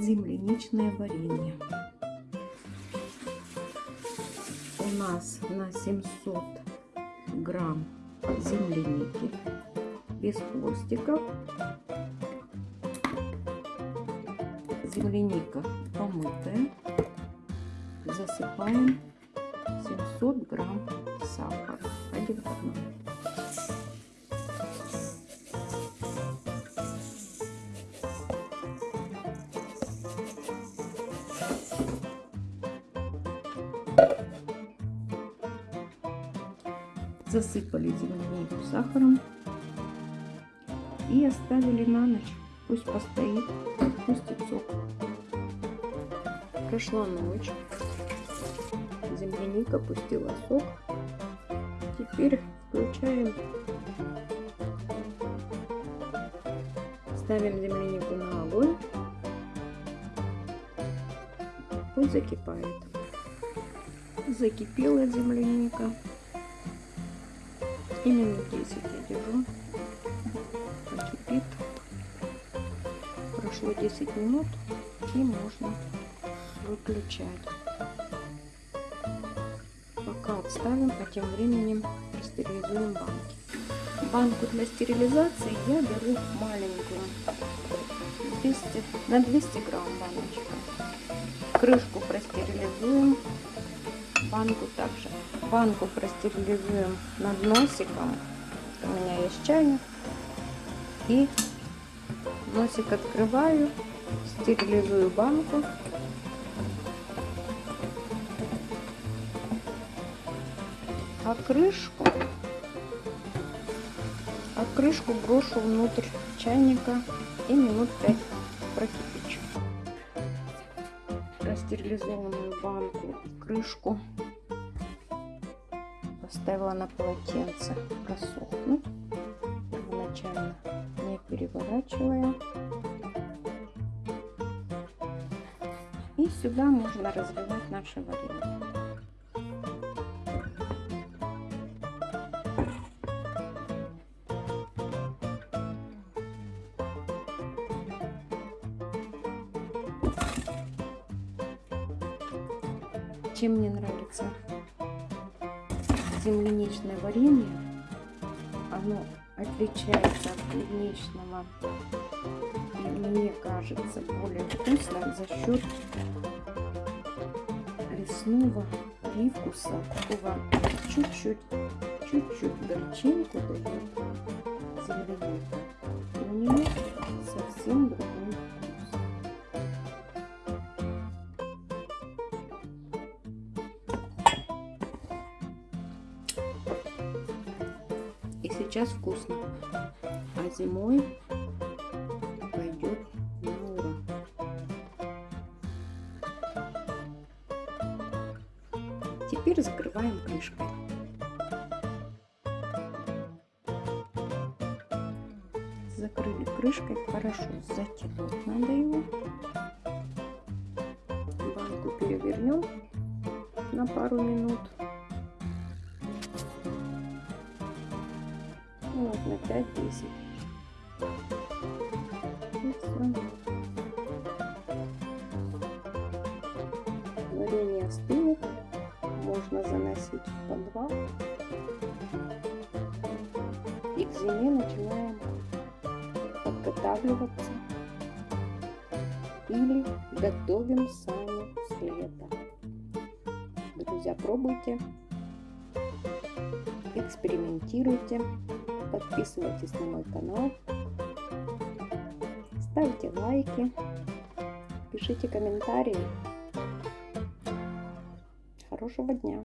земляничное варенье. У нас на 700 грамм земляники без хвостиков. Земляника помытая. Засыпаем 700 грамм сахара. Один к одному. Засыпали землянику сахаром и оставили на ночь. Пусть постоит, пустит сок. Прошла ночь. Земляника пустила сок. Теперь включаем. Ставим землянику на огонь. Пусть закипает. Закипела земляника. И минут 10 я держу. Покипит. Прошло 10 минут и можно выключать. Пока отставим, а тем временем стерилизуем банки. Банку для стерилизации я беру маленькую. 200, на 200 грамм баночка. Крышку простерилизуем. Банку также. Банку простерилизуем над носиком. У меня есть чайник. И носик открываю, стерилизую банку. А крышку, а крышку брошу внутрь чайника и минут 5 прокипячу. Простерилизованную банку, крышку поставила на полотенце просохнуть первоначально не переворачивая. И сюда можно разливать наше варенье чем мне нравится? Земляничное варенье оно отличается от клубничного. И мне кажется более вкусным за счет лесного привкуса. Такого чуть-чуть чуть-чуть горчинку дает земляника у него совсем другой сейчас вкусно. А зимой пойдет на ура теперь закрываем крышкой. Закрыли крышкой хорошо затянуть надо его. Банку перевернем на пару минут вот на 5-10 и все варенье остынет можно заносить в подвал. И к зиме начинаем подготавливаться. Или готовим сами с лета. Друзья пробуйте экспериментируйте подписывайтесь на мой канал. Ставьте лайки. Пишите комментарии. Хорошего дня